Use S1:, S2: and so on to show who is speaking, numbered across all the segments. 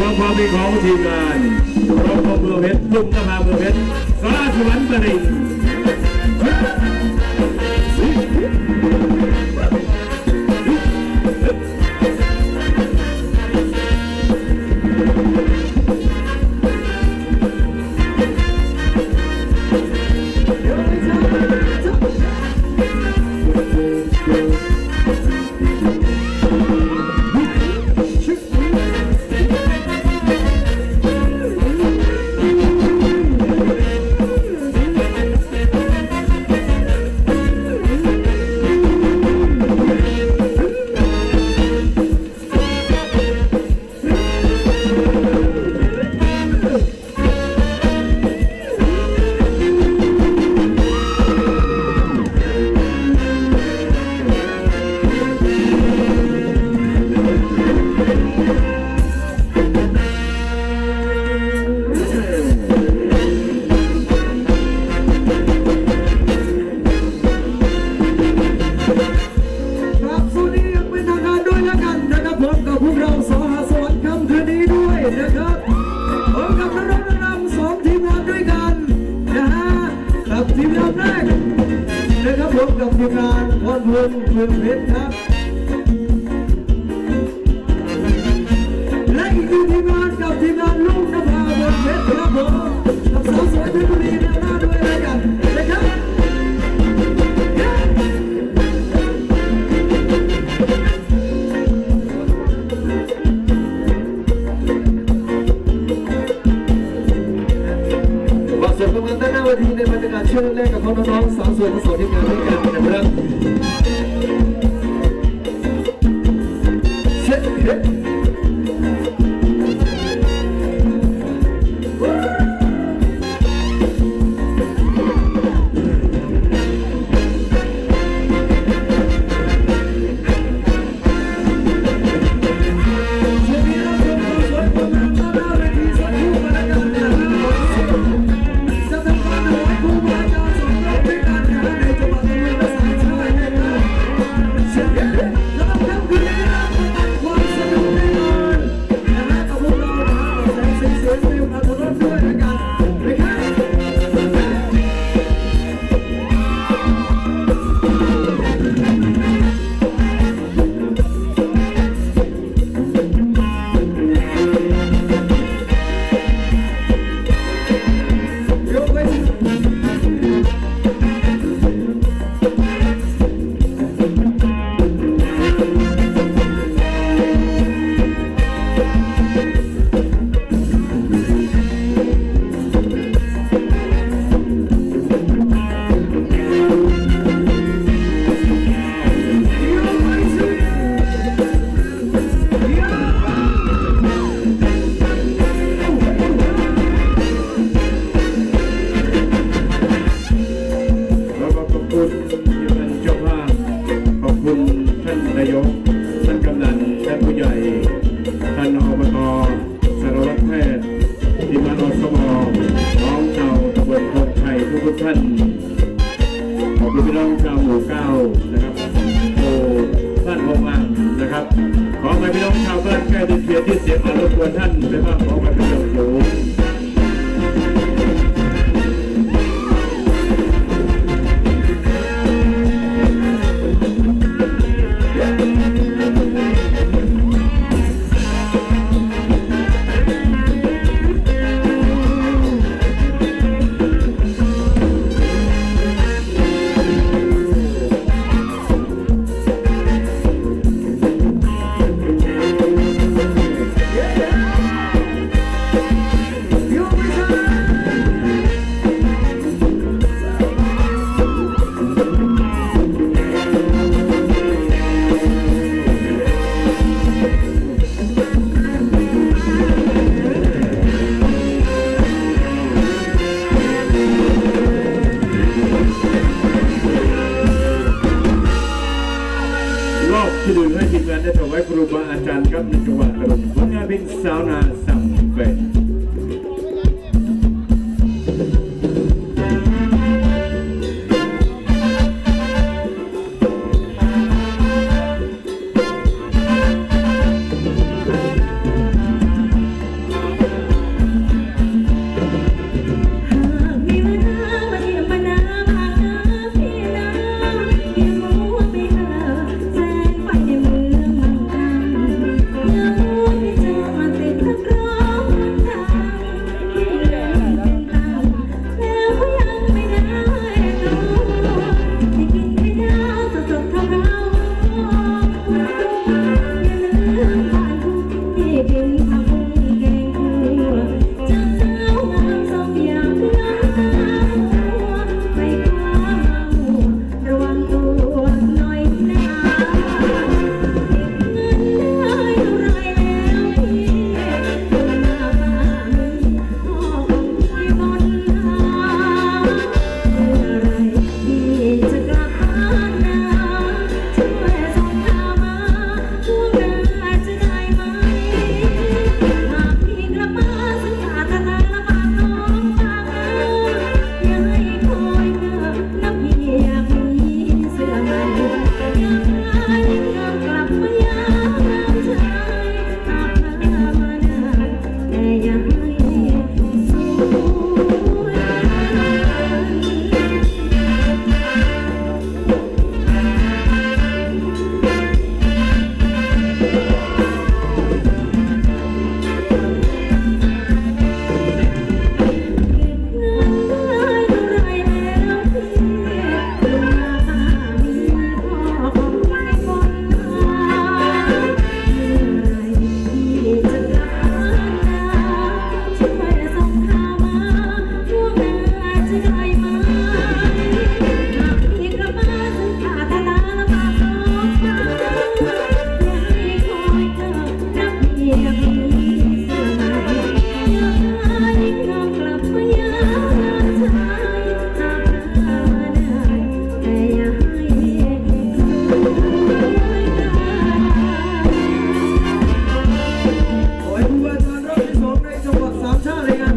S1: รองค
S2: วามดีของทีมงานรองความเมือเพชรลุงนภาเมือเพชรฟ้าสวรรค์ประดิษฐ์ with, with, with, น้องสองส่วนที่สวนที่เกิด้วยกันนะครับ่า
S1: นขอบคุณพี่น้องชาวหมู่เก้านะครับโอ้บ้านโอมานะครับ ขอไปพี่น้องชาวบ้านใกล้ติดเพียงที่เสียมารบกวนท่านไปบ้าง
S2: ของพระเจ้าอยู่ Sampai perubahan cangkat mencoba terus mengabin sauna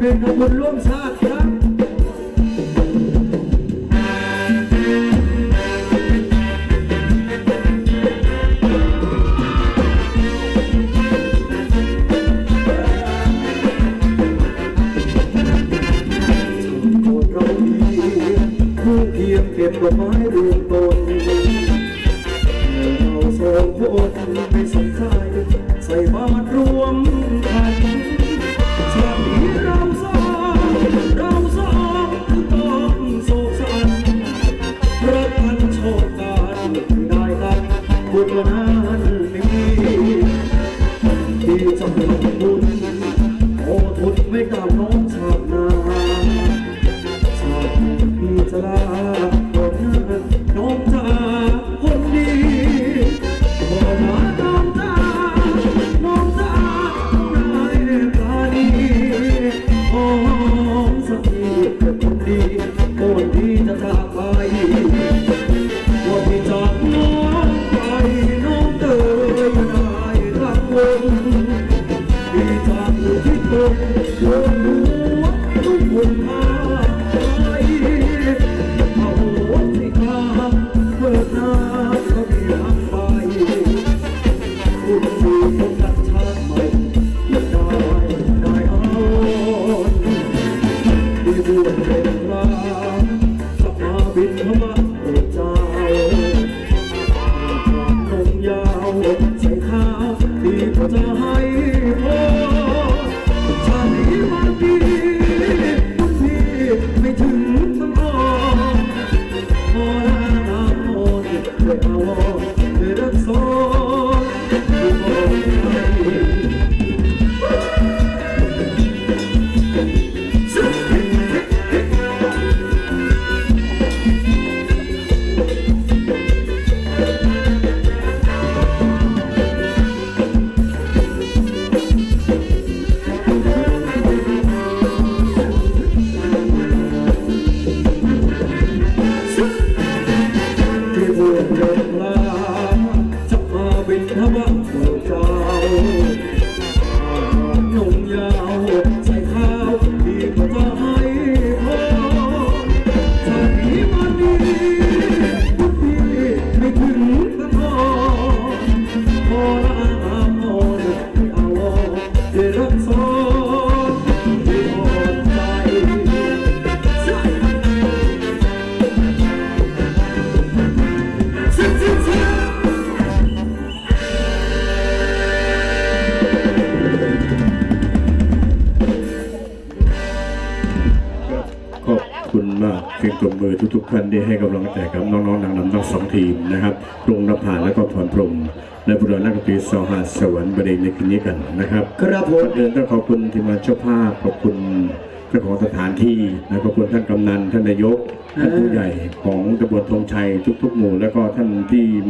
S2: nên nó luôn luôn xa khác Hãy subscribe cho kênh Ghiền Mì Gõ Để không bỏ lỡ những video hấp dẫn ก บวชเป็นพระจะมาเป็นพระบัณฑิตเจ้านมยาวใส่ข้าวดีกว่าจะให้พอชานี้มันดีมันพี่ไม่ถึงกันพอพอละอาพอไม่เอาที่รัก
S1: คุณมากเพียงตบมือทุกๆท่านที่ให้กำลังใจกับน้องๆนางรำทั้งสองทีมนะครับปรุงนภาและก็พรพรหมและบุรณะกตรีสหาสวรรค์บดีในคืนนี้กันนะครับ
S2: ครับผ
S1: ก่อ
S2: ม
S1: นอื่นต้องขอบคุณทีมงานเจ้าภาพขอบคุณเจ้าของสถานที่และขอบคุณท่านกำนันท่านนายกท่านผู้ใหญ่ของตำบลธงชัยทุกๆหมู่ แล้วก็ท่านที่มา